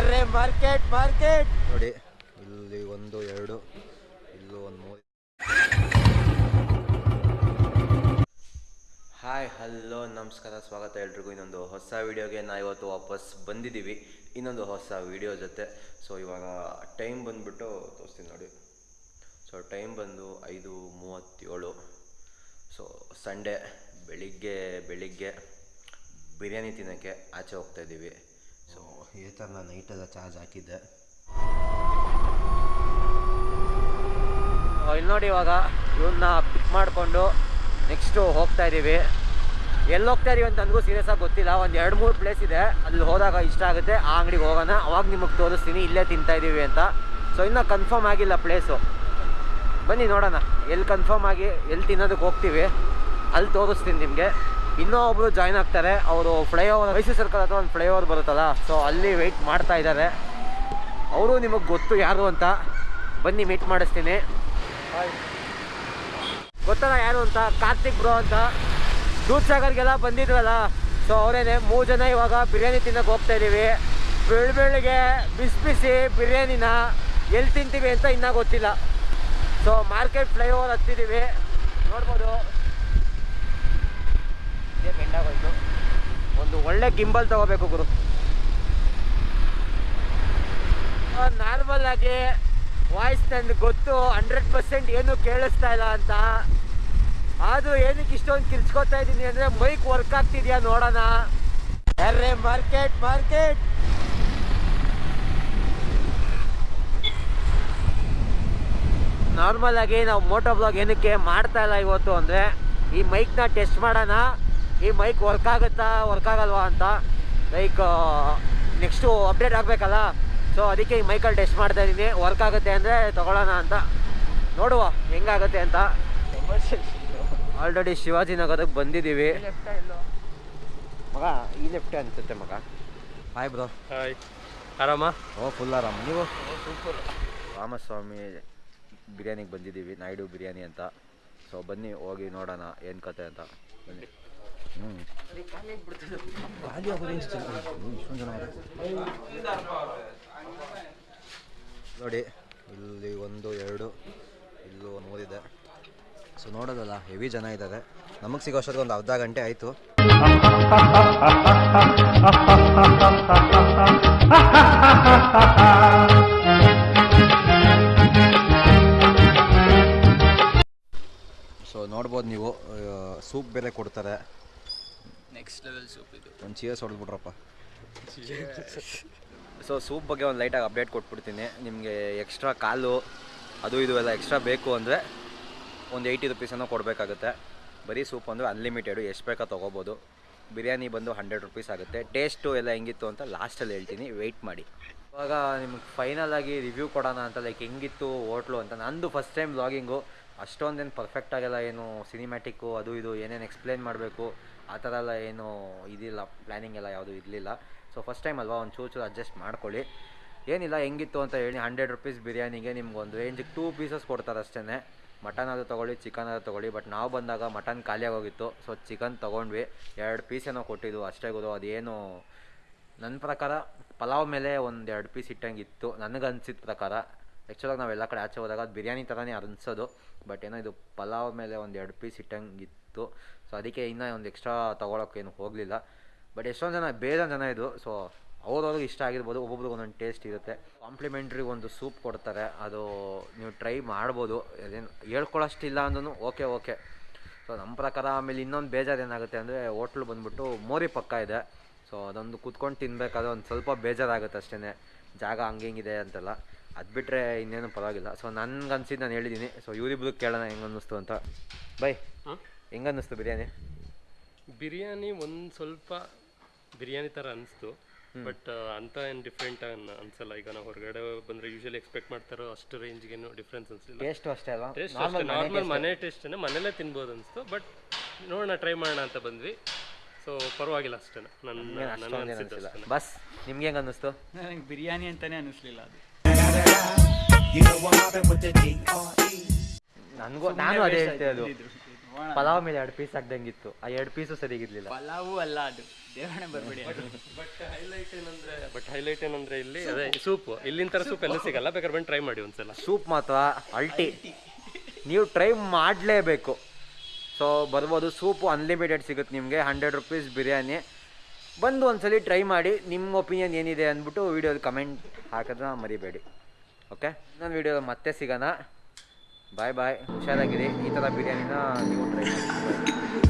ಅರೆ market market. ನೋಡಿ ಇಲ್ಲಿ ಒಂದು ಎರಡು ಇಲ್ಲೂ ಒಂದು ಮೂರು. ಹಾಯ್ ಹಲೋ ನಮಸ್ಕಾರ ಸ್ವಾಗತ ಎಲ್ರಿಗೂ. ಇನ್ನೊಂದು ಹೊಸ ವೀಡಿಯೋಗೆ ನಾ ಇವತ್ತು ವಾಪಸ್ ಬಂದಿದ್ದೀವಿ. ಇನ್ನೊಂದು ಹೊಸ ವಿಡಿಯೋ ಜೊತೆ. ಸೊ ಇವಾಗ ಟೈಮ್ ಬಂದ್ಬಿಟ್ಟು ತೋರಿಸ್ತೀನಿ ನೋಡಿ. ಸೊ ಟೈಮ್ ಬಂದು ಐದು ಮೂವತ್ತೇಳು. ಸೊ ಸಂಡೇ ಬೆಳಿಗ್ಗೆ ಬೆಳಿಗ್ಗೆ ಬಿರಿಯಾನಿ ತಿನ್ನೋಕ್ಕೆ ಆಚೆ ಹೋಗ್ತಾ ಇದ್ದೀವಿ. ಸೊ ನಾನು ನೈಟೆಲ್ಲ ಚಾರ್ಜ್ ಹಾಕಿದ್ದೆ. ಇಲ್ಲಿ ನೋಡಿ ಇವಾಗ ಇವನ್ನ ಪಿಕ್ ಮಾಡಿಕೊಂಡು ನೆಕ್ಸ್ಟು ಹೋಗ್ತಾ ಇದ್ದೀವಿ ಎಲ್ಲಿ ಹೋಗ್ತಾ ಇದೀವಿ ಅಂತ ನನಗೂ ಸೀರಿಯಸ್ ಆಗಿ ಗೊತ್ತಿಲ್ಲ. ಒಂದು ಎರಡು ಮೂರು ಪ್ಲೇಸ್ ಇದೆ. ಅಲ್ಲಿ ಹೋದಾಗ ಇಷ್ಟ ಆಗುತ್ತೆ. ಆ ಅಂಗಡಿಗೆ ಹೋಗೋಣ. ಅವಾಗ ನಿಮಗೆ ತೋರಿಸ್ತೀನಿ. ಇಲ್ಲೇ ತಿಂತಾ ಇದ್ದೀವಿ ಅಂತ. ಸೊ ಇನ್ನೂ ಕನ್ಫರ್ಮ್ ಆಗಿಲ್ಲ ಪ್ಲೇಸು ಬನ್ನಿ ನೋಡೋಣ. ಎಲ್ಲಿ ಕನ್ಫರ್ಮ್ ಆಗಿ ಎಲ್ಲಿ ತಿನ್ನೋದಕ್ಕೆ ಹೋಗ್ತೀವಿ. ಅಲ್ಲಿ ತೋರಿಸ್ತೀನಿ ನಿಮಗೆ. ಇನ್ನೂ ಒಬ್ರು ಜಾಯ್ನ್ ಆಗ್ತಾರೆ. ಅವರು ಫ್ಲೈಓವರ್ ಮೈಸೂರು ಸರ್ಕಲ್ ಹತ್ರ ಒಂದು ಫ್ಲೈಓವರ್ ಬರುತ್ತಲ್ಲ ಸೊ ಅಲ್ಲಿ ವೆಯ್ಟ್ ಮಾಡ್ತಾ ಇದ್ದಾರೆ. ಅವರು ನಿಮಗೆ ಗೊತ್ತು ಯಾರು ಅಂತ. ಬನ್ನಿ ಮೀಟ್ ಮಾಡಿಸ್ತೀನಿ. ಗೊತ್ತಲ್ಲ ಯಾರು ಅಂತ? ಕಾರ್ತಿಕ್ ಬ್ರೋ ಅಂತ. ದೂದ್ ಸಾಗರ್ಗೆಲ್ಲ ಬಂದಿದ್ರಲ್ಲ ಸೊ ಅವರೇನೆ ಮೂರು ಜನ ಇವಾಗ ಬಿರಿಯಾನಿ ತಿನ್ನಕ್ಕೆ ಹೋಗ್ತಾ ಇದ್ದೀವಿ ಬೆಳ್ ಬೆಳಿಗ್ಗೆ ಬಿಸಿ ಬಿಸಿ ಬಿರಿಯಾನಿನ ಎಲ್ಲಿ ತಿಂತೀವಿ ಅಂತ ಇನ್ನೂ ಗೊತ್ತಿಲ್ಲ. ಸೊ ಮಾರ್ಕೆಟ್ ಫ್ಲೈಓವರ್ ಹತ್ತಿದ್ದೀವಿ ನೋಡ್ಬೋದು ಇದೇ ಬೆಂಡಾಗೋಯ್ತು ಒಂದು ಒಳ್ಳೆ ಗಿಂಬಲ್ ತಗೋಬೇಕು ಗುರು. ನಾರ್ಮಲ್ ಆಗಿ ವಾಯ್ಸ್ ನನಗೆ ಗೊತ್ತು, ಹಂಡ್ರೆಡ್ ಪರ್ಸೆಂಟ್ ಏನು ಕೇಳಿಸ್ತಾ ಇಲ್ಲ ಅಂತ. ಅದು ಏನಕ್ಕೆ ಇಷ್ಟೊಂದು ಕಿರ್ಚ್ಕೊತಾ ಇದ್ದೀನಿ ಅಂದರೆ ಮೈಕ್ ವರ್ಕ್ ಆಗ್ತಿದ್ಯಾ ನೋಡೋಣ. ಅರೆ, ಮಾರ್ಕೆಟ್ ಮಾರ್ಕೆಟ್. ನಾರ್ಮಲ್ ಆಗಿ ನಾವು ಮೋಟೋ ಬ್ಲಾಗ್ ಏನಕ್ಕೆ ಮಾಡ್ತಾ ಇಲ್ಲ ಇವತ್ತು ಅಂದರೆ ಈ ಮೈಕ್ನ ಟೆಸ್ಟ್ ಮಾಡೋಣ. ಈ ಮೈಕ್ ವರ್ಕ್ ಆಗುತ್ತಾ ವರ್ಕ್ ಆಗಲ್ವಾ ಅಂತ ಲೈಕ್ ನೆಕ್ಸ್ಟು ಅಪ್ಡೇಟ್ ಆಗಬೇಕಲ್ಲ? ಸೊ ಅದಕ್ಕೆ ಈ ಮೈಕಲ್ಲಿ ಟೆಸ್ಟ್ ಮಾಡ್ತಾ ಇದ್ದೀನಿ. ವರ್ಕ್ ಆಗುತ್ತೆ ಅಂದರೆ ತಗೊಳ್ಳೋಣ ಅಂತ. ನೋಡುವ ಹೆಂಗಾಗುತ್ತೆ ಅಂತ. ಆಲ್ರೆಡಿ ಶಿವಾಜಿನಗರಕ್ಕೆ ಬಂದಿದ್ದೀವಿ. ಮಗ ಈ ಲೆಫ್ಟ್ ಅನಿಸುತ್ತೆ ಮಗ. ಹಾಯ್ ಬ್ರೋ ಹಾಯ್ ಆರಾಮ? ಓ ಫುಲ್ ಆರಾಮ. ನೀವು? ರಾಮಸ್ವಾಮಿ ಬಿರಿಯಾನಿಗೆ ಬಂದಿದ್ದೀವಿ. ನಾಯ್ಡು ಬಿರಿಯಾನಿ ಅಂತ. ಸೊ ಬನ್ನಿ ಹೋಗಿ ನೋಡೋಣ ಏನು ಕತೆ ಅಂತ. ಬನ್ನಿ. ನೋಡಿ, ಇಲ್ಲಿ ಒಂದು, ಎರಡು, ಇಲ್ಲೂ ಮೂರಿದೆ ಸೊ ನೋಡೋದಲ್ಲ ಹೆವಿ ಜನ ಇದ್ದಾರೆ. ನಮಗೆ ಸಿಗೋ ಅಷ್ಟೊತ್ತಿಗೆ ಒಂದು ಅರ್ಧ ಗಂಟೆ ಆಯಿತು. ಸೊ ನೋಡ್ಬೋದು ನೀವು ಸೂಪ್ ಬೇರೆ ಕೊಡ್ತಾರೆ. ನೆಕ್ಸ್ಟ್ ಲೆವೆಲ್ ಸೂಪ್ ಇದು. ಒಂದು ಚೀರ್ಸ್ ಹೊಡೆದ್ಬಿಟ್ರಪ್ಪ. ಸೊ ಸೂಪ್ ಬಗ್ಗೆ ಒಂದು ಲೈಟಾಗಿ ಅಪ್ಡೇಟ್ ಕೊಟ್ಬಿಡ್ತೀನಿ. ನಿಮಗೆ ಎಕ್ಸ್ಟ್ರಾ ಕಾಲು ಅದು ಇದು ಎಲ್ಲ ಎಕ್ಸ್ಟ್ರಾ ಬೇಕು ಅಂದರೆ ಒಂದು ಏಯ್ಟಿ ರುಪೀಸನ್ನು ಕೊಡಬೇಕಾಗುತ್ತೆ. ಬರೀ ಸೂಪ್ ಅಂದರೆ ಅನ್ಲಿಮಿಟೆಡು ಎಷ್ಟು ಬೇಕಾ ತೊಗೋಬೋದು. ಬಿರಿಯಾನಿ ಬಂದು ಹಂಡ್ರೆಡ್ ರುಪೀಸ್ ಆಗುತ್ತೆ. ಟೇಸ್ಟು ಎಲ್ಲ ಹೆಂಗಿತ್ತು ಅಂತ ಲಾಸ್ಟಲ್ಲಿ ಹೇಳ್ತೀನಿ. ವೆಯ್ಟ್ ಮಾಡಿ. ಇವಾಗ ನಿಮ್ಗೆ ಫೈನಲ್ ಆಗಿ ರಿವ್ಯೂ ಕೊಡೋಣ ಅಂತ ಲೈಕ್ ಹೆಂಗಿತ್ತು ಹೋಟ್ಲು ಅಂತ. ನಂದು ಫಸ್ಟ್ ಟೈಮ್ ವ್ಲಾಗಿಂಗು ಅಷ್ಟೊಂದೇನು ಪರ್ಫೆಕ್ಟ್ ಆಗಲ್ಲ ಏನು ಸಿನಿಮ್ಯಾಟಿಕ್ಕು ಅದು ಇದು ಏನೇನು ಎಕ್ಸ್ಪ್ಲೇನ್ ಮಾಡಬೇಕು. ಆ ಥರ ಎಲ್ಲ ಏನು ಇದಿಲ್ಲ ಪ್ಲ್ಯಾನಿಂಗ್ ಎಲ್ಲ ಯಾವುದೂ ಇರಲಿಲ್ಲ. ಸೊ ಫಸ್ಟ್ ಟೈಮ್ ಅಲ್ವಾ ಒಂದು ಚೂರು ಚೂರು ಅಡ್ಜಸ್ಟ್ ಮಾಡ್ಕೊಳ್ಳಿ. ಏನಿಲ್ಲ, ಹೆಂಗಿತ್ತು ಅಂತ ಹೇಳಿ ಹಂಡ್ರೆಡ್ ರುಪೀಸ್ ಬಿರಿಯಾನಿಗೆ ನಿಮ್ಗೊಂದು ರೇಂಜಿಗೆ ಟೂ ಪೀಸಸ್ ಕೊಡ್ತಾರೆ ಅಷ್ಟೇ ಮಟನ್ ಅದು ತೊಗೊಳ್ಳಿ ಚಿಕನ್ ಅದು ತೊಗೊಳ್ಳಿ ಬಟ್ ನಾವು ಬಂದಾಗ ಮಟನ್ ಖಾಲಿಯಾಗೋಗಿತ್ತು ಸೊ ಚಿಕನ್ ತೊಗೊಂಡ್ವಿ. ಎರಡು ಪೀಸ್ ಏನೋ ಕೊಟ್ಟಿದ್ದು ಅಷ್ಟೇ ಗೊತ್ತು ಅದೇನು ನನ್ನ ಪ್ರಕಾರ ಪಲಾವ್ ಮೇಲೆ ಒಂದು ಎರಡು ಪೀಸ್ ಇಟ್ಟಂಗಿತ್ತು. ನನಗೆ ಅನ್ಸಿದ ಪ್ರಕಾರ. ಆ್ಯಕ್ಚುಲಾಗಿ ನಾವು ಎಲ್ಲ ಕಡೆ ಆಚೆ ಹೋದಾಗ ಅದು ಬಿರಿಯಾನಿ ಥರನೇ ಅನ್ಸೋದು. ಬಟ್ ಏನೋ ಇದು ಪಲಾವ್ ಮೇಲೆ ಒಂದು ಎರಡು ಪೀಸ್ ಇಟ್ಟಂಗಿತ್ತು. ಸೊ ಅದಕ್ಕೆ ಇನ್ನೂ ಒಂದು ಎಕ್ಸ್ಟ್ರಾ ತೊಗೊಳೋಕ್ಕೇನು ಹೋಗಲಿಲ್ಲ. ಬಟ್ ಎಷ್ಟೊಂದು ಜನ ಬೇರೆ ಜನ ಇದು. ಸೊ ಅವ್ರವ್ರಿಗೆ ಇಷ್ಟ ಆಗಿರ್ಬೋದು, ಒಬ್ಬೊಬ್ರಿಗೆ ಒಂದೊಂದು ಟೇಸ್ಟ್ ಇರುತ್ತೆ. ಕಾಂಪ್ಲಿಮೆಂಟ್ರಿ ಒಂದು ಸೂಪ್ ಕೊಡ್ತಾರೆ. ಅದು ನೀವು ಟ್ರೈ ಮಾಡ್ಬೋದು. ಅದೇನು ಹೇಳ್ಕೊಳ್ಳೋಷ್ಟಿಲ್ಲ ಅಂದ್ರೂ ಓಕೆ ಓಕೆ ಸೊ ನಮ್ಮ ಪ್ರಕಾರ ಆಮೇಲೆ ಇನ್ನೊಂದು ಬೇಜಾರು ಏನಾಗುತ್ತೆ ಅಂದರೆ, ಹೋಟ್ಲು ಬಂದ್ಬಿಟ್ಟು ಮೋರಿ ಪಕ್ಕ ಇದೆ. ಸೊ ಅದೊಂದು ಕೂತ್ಕೊಂಡು ತಿನ್ಬೇಕಾದ್ರೆ ಒಂದು ಸ್ವಲ್ಪ ಬೇಜಾರಾಗುತ್ತೆ ಅಷ್ಟೇ ಜಾಗ ಹಂಗೆ ಹಿಂಗಿದೆ ಅಂತೆಲ್ಲ. ಅದು ಬಿಟ್ಟರೆ ಇನ್ನೇನು ಪರವಾಗಿಲ್ಲ. ಸೊ ನನ್ಗೆ ಅನ್ಸಿದ್ದು ನಾನು ಹೇಳಿದ್ದೀನಿ ಸೊ ಇವರಿಬ್ರು ಕೇಳೋಣ ಹೆಂಗೆ ಅನ್ನಿಸ್ತು ಅಂತ. ಬೈ ಹಾಂ? ಹೆಂಗೆ ಅನ್ನಿಸ್ತು ಬಿರಿಯಾನಿ? ಬಿರಿಯಾನಿ ಒಂದು ಸ್ವಲ್ಪ ಬಿರಿಯಾನಿ ಥರ ಅನಿಸ್ತು ಬಟ್ ಅಂತ ಏನು ಡಿಫ್ರೆಂಟ್ ಅನ್ಸಲ್ಲ. ಈಗ ನಾವು ಹೊರಗಡೆ ಬಂದ್ರೆ ಯೂಶಲಿ ಎಕ್ಸ್ಪೆಕ್ಟ್ ಮಾಡ್ತಾರೋ ಅಷ್ಟು ರೇಂಜ್ಗೇನು ಡಿಫ್ರೆನ್ಸ್ ಅನ್ಸಿಲ್ಲ. ಟೇಸ್ಟ್ ಅಷ್ಟೇ ಅಲ್ವಾ? ಟೇಸ್ಟ್ ಅಷ್ಟೇ. ನಾರ್ಮಲ್ ಮನೆ ಟೇಸ್ಟೇ ಮನೇಲೇ ತಿನ್ಬೋದು ಅನ್ಸ್ತು ಬಟ್ ನೋಡೋಣ ಟ್ರೈ ಮಾಡೋಣ ಅಂತ ಬಂದ್ವಿ. ಸೊ ಪರವಾಗಿಲ್ಲ ಅಷ್ಟೇ ನನ್ನ ಬಸ್ ನಿಮ್ಗೆ ಹೆಂಗೆ ಅನ್ನಿಸ್ತು ನನಗೆ ಬಿರಿಯಾನಿ ಅಂತಾನೆ ಅನಿಸ್ಲಿಲ್ಲ ಅದು. ನನಗೂ ನಾನು ಅದೇ ಹೇಳ್ತೇನೆ ಅದು ಪಲಾವ್ ಮೇಲೆ ಎರಡು ಪೀಸ್ ಹಾಕ್ದಂಗಿತ್ತು ಆ ಎರಡು ಪೀಸು ಸರಿಗಿರ್ಲಿಲ್ಲ ಪಲಾವು ಅಲ್ಲ ಅದು. ದೇವರೇ ಬರ್ಬೇಡಿ ಬಟ್ ಹೈಲೈಟ್ ಏನಂದ್ರೆ ಬಟ್ ಹೈಲೈಟ್ ಏನಂದ್ರೆ ಇಲ್ಲಿ ಅದೇ ಸೂಪ್ ಇಲ್ಲಿನ ತರ ಸೂಪ್ ಎಲ್ಲ ಸಿಗಲ್ಲ. ಬೇಕಾದ್ರೆ ಬಂದು ಟ್ರೈ ಮಾಡಿ ಒಂದ್ಸಲ. ಸೂಪ್ ಮಾತ್ರ ಅಲ್ಟಿ. ನೀವು ಟ್ರೈ ಮಾಡಲೇಬೇಕು. ಸೊ ಬರ್ಬೋದು. ಸೂಪು ಅನ್ಲಿಮಿಟೆಡ್ ಸಿಗುತ್ತೆ ನಿಮಗೆ. Hundred rupees biryani. ಬಂದು ಒಂದ್ಸಲಿ ಟ್ರೈ ಮಾಡಿ. ನಿಮ್ಮ ಒಪಿನಿಯನ್ ಏನಿದೆ ಅಂದ್ಬಿಟ್ಟು ವೀಡಿಯೋದ ಕಮೆಂಟ್ ಹಾಕೋದನ್ನ ಮರಿಬೇಡಿ. ಓಕೆ ನಾನು ವೀಡಿಯೋ ಮತ್ತೆ ಸಿಗೋಣ. ಬಾಯ್ ಬಾಯ್ ಹುಷಾರಾಗಿರಿ. ಈ ಥರ ಬಿರಿಯಾನಿನ ನೀವು ಟ್ರೈ ಮಾಡಿ.